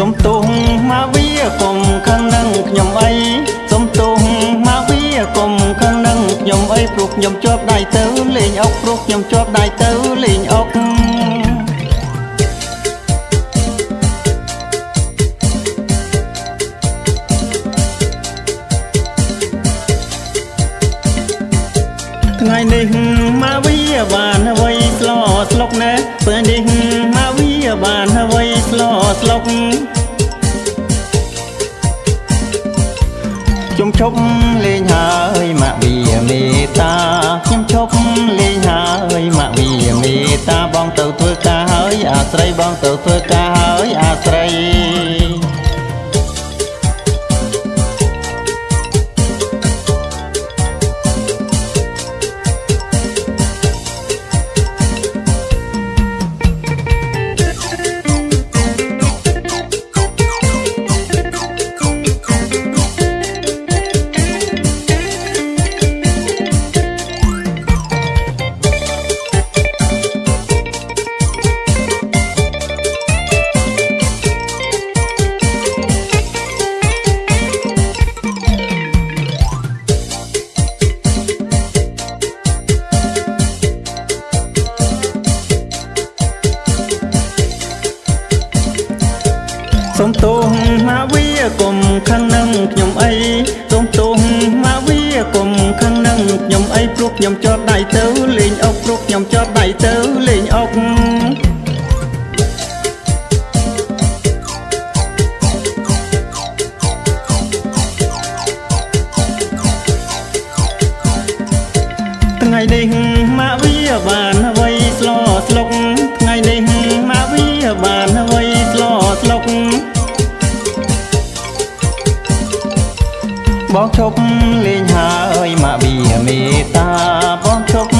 សុំទោសមកវាកុំខឹងនឹងខ្ញុំអីសុំទោសមកវាកុំខឹងនឹងខ្ញុំអីព្រោះខ្ញុំជាប់ដៃទៅលេងអុកព្រោះខ្ញុំជាប់ដៃទៅលេងអុកថ្ងៃនេះមកវាបានអ្វីស្លោស្លុកណែពេលនេះមកវាបានអ្វីស្លោស្លុក ឈប់លេងហើយមកវាមេតាខ្ញុំឈប់លេងហើយមកវាមេតាបងទៅធ្វើការហើយអាស្រ័យបងទៅធ្វើការហើយអាស្រ័យ សុំទោសមកវាកុំខឹងនឹងខ្ញុំអីសុំទោសមកវាកុំខឹងនឹងខ្ញុំអីព្រោះខ្ញុំជាប់ដៃទៅលេងអុកព្រោះខ្ញុំជាប់ដៃទៅលេងអុកថ្ងៃនេះមកវាបាន បងឈប់លេងហើយមកវាមេតាបងឈប់